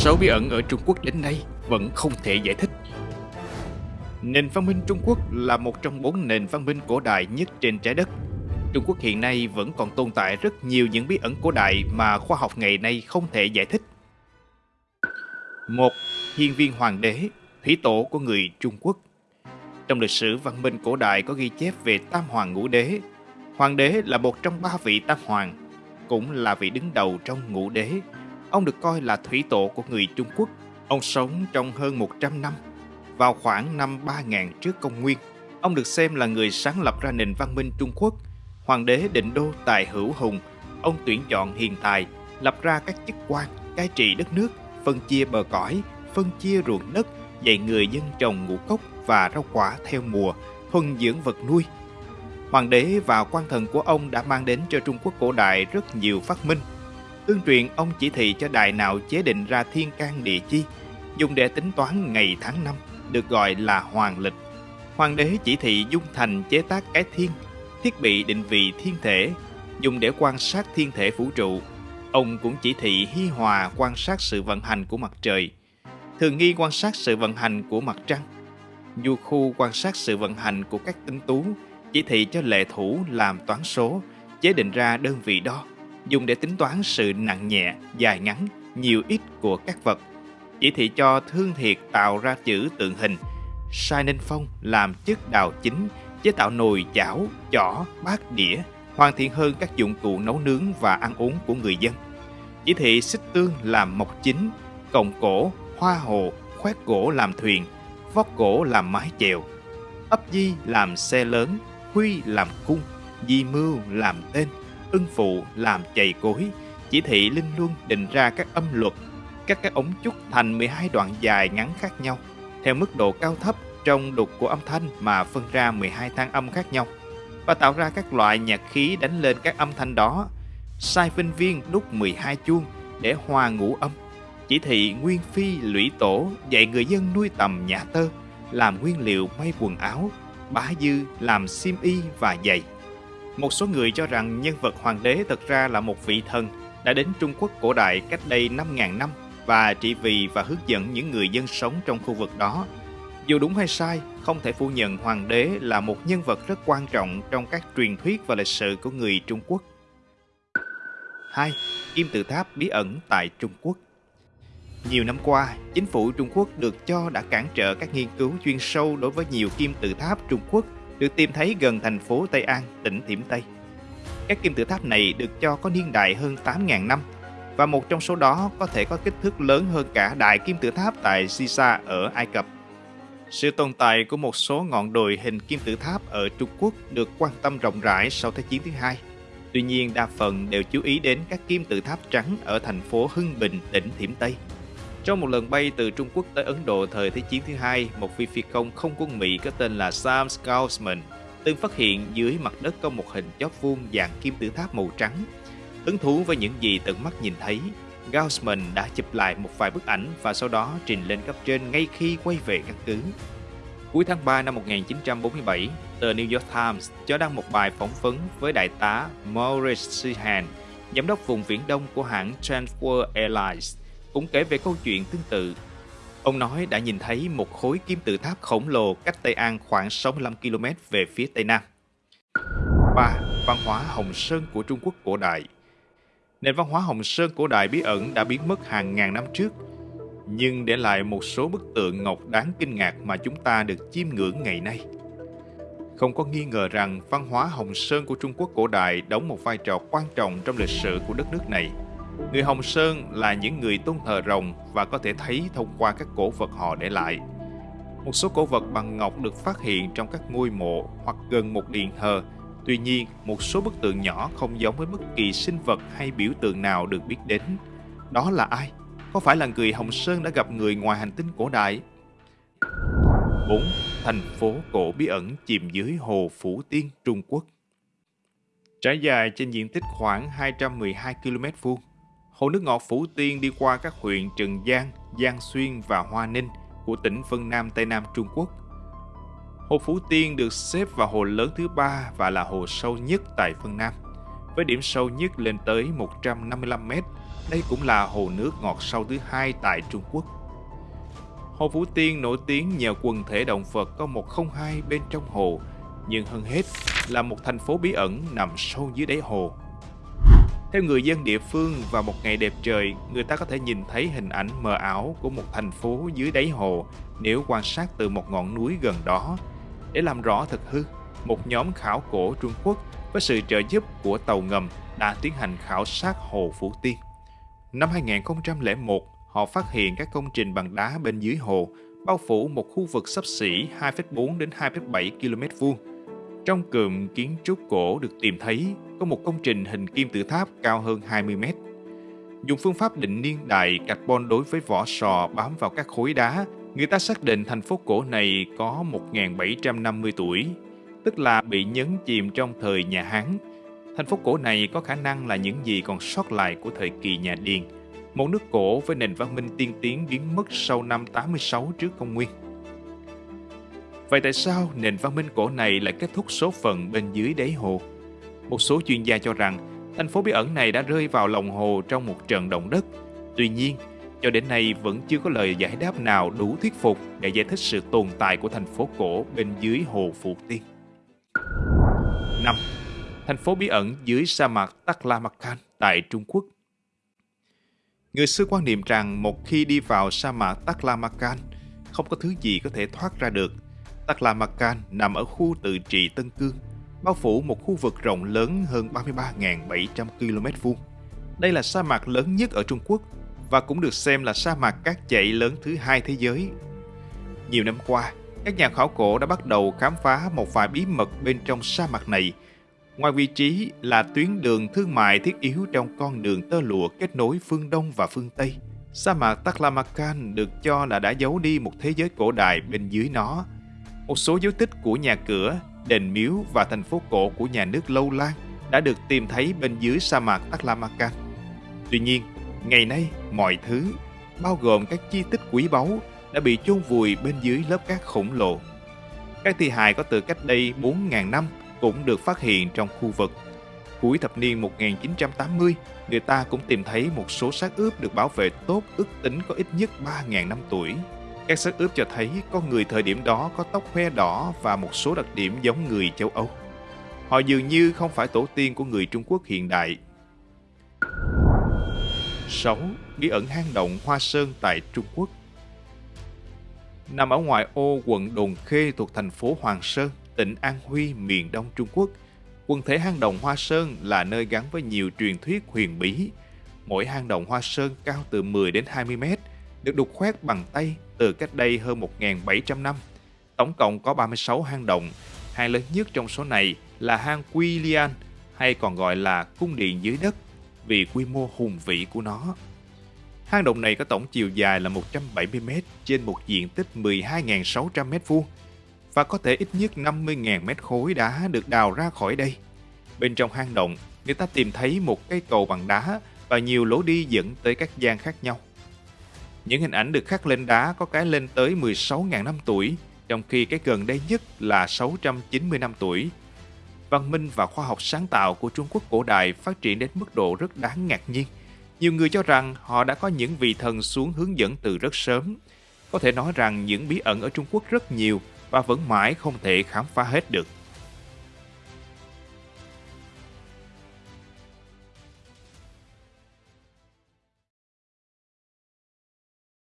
số bí ẩn ở Trung Quốc đến nay vẫn không thể giải thích. Nền văn minh Trung Quốc là một trong bốn nền văn minh cổ đại nhất trên trái đất. Trung Quốc hiện nay vẫn còn tồn tại rất nhiều những bí ẩn cổ đại mà khoa học ngày nay không thể giải thích. Một, Hiên viên hoàng đế, thủy tổ của người Trung Quốc. Trong lịch sử văn minh cổ đại có ghi chép về Tam Hoàng Ngũ Đế. Hoàng đế là một trong ba vị Tam Hoàng, cũng là vị đứng đầu trong ngũ đế. Ông được coi là thủy tổ của người Trung Quốc. Ông sống trong hơn 100 năm. Vào khoảng năm 3000 trước công nguyên, ông được xem là người sáng lập ra nền văn minh Trung Quốc. Hoàng đế định đô tài hữu hùng, ông tuyển chọn hiền tài, lập ra các chức quan, cai trị đất nước, phân chia bờ cõi, phân chia ruộng đất, dạy người dân trồng ngũ cốc và rau quả theo mùa, thuần dưỡng vật nuôi. Hoàng đế và quan thần của ông đã mang đến cho Trung Quốc cổ đại rất nhiều phát minh. Tương truyền ông chỉ thị cho đài nào chế định ra thiên can địa chi, dùng để tính toán ngày tháng năm, được gọi là hoàng lịch. Hoàng đế chỉ thị dung thành chế tác cái thiên, thiết bị định vị thiên thể, dùng để quan sát thiên thể vũ trụ. Ông cũng chỉ thị hi hòa quan sát sự vận hành của mặt trời, thường nghi quan sát sự vận hành của mặt trăng, du khu quan sát sự vận hành của các tinh tú, chỉ thị cho lệ thủ làm toán số, chế định ra đơn vị đo, dùng để tính toán sự nặng nhẹ, dài ngắn, nhiều ít của các vật. Chỉ thị cho thương thiệt tạo ra chữ tượng hình, sai nên phong làm chất đào chính, chế tạo nồi chảo, chỏ, bát đĩa, hoàn thiện hơn các dụng cụ nấu nướng và ăn uống của người dân. Chỉ thị xích tương làm mộc chính, còng cổ, hoa hồ, khoét gỗ làm thuyền, vót gỗ làm mái chèo, ấp di làm xe lớn, huy làm cung, di mưu làm tên, ưng phụ làm chày cối, chỉ thị linh luân định ra các âm luật, các các ống trúc thành 12 đoạn dài ngắn khác nhau, theo mức độ cao thấp trong đục của âm thanh mà phân ra 12 thang âm khác nhau và tạo ra các loại nhạc khí đánh lên các âm thanh đó. Sai vinh viên đúc 12 chuông để hòa ngũ âm chỉ thị Nguyên Phi lũy tổ dạy người dân nuôi tầm nhà tơ, làm nguyên liệu may quần áo, bá dư làm xiêm y và giày. Một số người cho rằng nhân vật hoàng đế thật ra là một vị thần đã đến Trung Quốc cổ đại cách đây 5.000 năm và trị vì và hướng dẫn những người dân sống trong khu vực đó. Dù đúng hay sai, không thể phủ nhận hoàng đế là một nhân vật rất quan trọng trong các truyền thuyết và lịch sử của người Trung Quốc. 2. Kim tự tháp bí ẩn tại Trung Quốc nhiều năm qua, chính phủ Trung Quốc được cho đã cản trở các nghiên cứu chuyên sâu đối với nhiều kim tự tháp Trung Quốc được tìm thấy gần thành phố Tây An, tỉnh Thiểm Tây. Các kim tự tháp này được cho có niên đại hơn 8.000 năm và một trong số đó có thể có kích thước lớn hơn cả đại kim tự tháp tại Sisa ở Ai Cập. Sự tồn tại của một số ngọn đồi hình kim tự tháp ở Trung Quốc được quan tâm rộng rãi sau Thế chiến thứ hai. Tuy nhiên, đa phần đều chú ý đến các kim tự tháp trắng ở thành phố Hưng Bình, tỉnh Thiểm Tây. Trong một lần bay từ Trung Quốc tới Ấn Độ thời Thế chiến thứ hai, một phi phi công không quân Mỹ có tên là Sam Scousman từng phát hiện dưới mặt đất có một hình chóp vuông dạng kim tự tháp màu trắng. Hứng thú với những gì tận mắt nhìn thấy, Gaussman đã chụp lại một vài bức ảnh và sau đó trình lên cấp trên ngay khi quay về căn cứ. Cuối tháng 3 năm 1947, tờ New York Times cho đăng một bài phỏng vấn với đại tá Maurice Sheehan, giám đốc vùng Viễn Đông của hãng Transworld Airlines cũng kể về câu chuyện tương tự. Ông nói đã nhìn thấy một khối kim tự tháp khổng lồ cách Tây An khoảng 65 km về phía Tây Nam. 3. Văn hóa Hồng Sơn của Trung Quốc cổ đại Nền văn hóa Hồng Sơn cổ đại bí ẩn đã biến mất hàng ngàn năm trước, nhưng để lại một số bức tượng ngọc đáng kinh ngạc mà chúng ta được chiêm ngưỡng ngày nay. Không có nghi ngờ rằng văn hóa Hồng Sơn của Trung Quốc cổ đại đóng một vai trò quan trọng trong lịch sử của đất nước này – Người Hồng Sơn là những người tôn thờ rồng và có thể thấy thông qua các cổ vật họ để lại. Một số cổ vật bằng ngọc được phát hiện trong các ngôi mộ hoặc gần một điện thờ. Tuy nhiên, một số bức tượng nhỏ không giống với bất kỳ sinh vật hay biểu tượng nào được biết đến. Đó là ai? Có phải là người Hồng Sơn đã gặp người ngoài hành tinh cổ đại? 4. Thành phố cổ bí ẩn chìm dưới hồ Phủ Tiên, Trung Quốc Trải dài trên diện tích khoảng 212 km vuông Hồ nước ngọt Phủ Tiên đi qua các huyện Trần Giang, Giang Xuyên và Hoa Ninh của tỉnh Vân Nam Tây Nam Trung Quốc. Hồ Phủ Tiên được xếp vào hồ lớn thứ ba và là hồ sâu nhất tại Vân Nam, với điểm sâu nhất lên tới 155 m, đây cũng là hồ nước ngọt sâu thứ hai tại Trung Quốc. Hồ Phú Tiên nổi tiếng nhờ quần thể động vật có 102 bên trong hồ, nhưng hơn hết là một thành phố bí ẩn nằm sâu dưới đáy hồ. Theo người dân địa phương, vào một ngày đẹp trời, người ta có thể nhìn thấy hình ảnh mờ ảo của một thành phố dưới đáy hồ nếu quan sát từ một ngọn núi gần đó. Để làm rõ thực hư, một nhóm khảo cổ Trung Quốc với sự trợ giúp của tàu ngầm đã tiến hành khảo sát hồ Phú Tiên. Năm 2001, họ phát hiện các công trình bằng đá bên dưới hồ bao phủ một khu vực sấp xỉ 2,4 đến 2,7 km vuông. Trong cụm kiến trúc cổ được tìm thấy có một công trình hình kim tự tháp cao hơn 20 mét. Dùng phương pháp định niên đại carbon đối với vỏ sò bám vào các khối đá, người ta xác định thành phố cổ này có 1.750 tuổi, tức là bị nhấn chìm trong thời nhà Hán. Thành phố cổ này có khả năng là những gì còn sót lại của thời kỳ nhà Điền, một nước cổ với nền văn minh tiên tiến biến mất sau năm 86 trước công nguyên. Vậy tại sao nền văn minh cổ này lại kết thúc số phận bên dưới đáy hồ? Một số chuyên gia cho rằng thành phố bí ẩn này đã rơi vào lòng hồ trong một trận động đất. Tuy nhiên, cho đến nay vẫn chưa có lời giải đáp nào đủ thuyết phục để giải thích sự tồn tại của thành phố cổ bên dưới hồ Phù Tiên. 5. Thành phố bí ẩn dưới sa mạc Taklamakan tại Trung Quốc Người xưa quan niệm rằng một khi đi vào sa mạc Taklamakan, không có thứ gì có thể thoát ra được. Taklamakan nằm ở khu tự trị Tân Cương, bao phủ một khu vực rộng lớn hơn 33.700 km vuông. Đây là sa mạc lớn nhất ở Trung Quốc và cũng được xem là sa mạc cát chạy lớn thứ hai thế giới. Nhiều năm qua, các nhà khảo cổ đã bắt đầu khám phá một vài bí mật bên trong sa mạc này. Ngoài vị trí là tuyến đường thương mại thiết yếu trong con đường tơ lụa kết nối phương Đông và phương Tây, sa mạc Taklamakan được cho là đã giấu đi một thế giới cổ đại bên dưới nó. Một số dấu tích của nhà cửa, đền miếu và thành phố cổ của nhà nước Lâu Lan đã được tìm thấy bên dưới sa mạc Taklamakan. Tuy nhiên, ngày nay mọi thứ, bao gồm các chi tiết quý báu, đã bị chôn vùi bên dưới lớp cát khổng lồ. Các thi hài có từ cách đây 4.000 năm cũng được phát hiện trong khu vực. Cuối thập niên 1980, người ta cũng tìm thấy một số xác ướp được bảo vệ tốt ước tính có ít nhất 3.000 năm tuổi. Các xác ướp cho thấy con người thời điểm đó có tóc hoe đỏ và một số đặc điểm giống người châu Âu. Họ dường như không phải tổ tiên của người Trung Quốc hiện đại. 6. Bí ẩn hang động Hoa Sơn tại Trung Quốc Nằm ở ngoài ô quận Đồn Khê thuộc thành phố Hoàng Sơn, tỉnh An Huy, miền đông Trung Quốc, quần thể hang động Hoa Sơn là nơi gắn với nhiều truyền thuyết huyền bí. Mỗi hang động Hoa Sơn cao từ 10 đến 20 mét, được đục khoét bằng tay từ cách đây hơn 1.700 năm. Tổng cộng có 36 hang động, hang lớn nhất trong số này là hang Quy Lian hay còn gọi là cung điện dưới đất vì quy mô hùng vĩ của nó. Hang động này có tổng chiều dài là 170m trên một diện tích 12.600m2 và có thể ít nhất 50.000 mét khối đá được đào ra khỏi đây. Bên trong hang động, người ta tìm thấy một cây cầu bằng đá và nhiều lối đi dẫn tới các gian khác nhau. Những hình ảnh được khắc lên đá có cái lên tới 16.000 năm tuổi, trong khi cái gần đây nhất là 690 năm tuổi. Văn minh và khoa học sáng tạo của Trung Quốc cổ đại phát triển đến mức độ rất đáng ngạc nhiên. Nhiều người cho rằng họ đã có những vị thần xuống hướng dẫn từ rất sớm. Có thể nói rằng những bí ẩn ở Trung Quốc rất nhiều và vẫn mãi không thể khám phá hết được.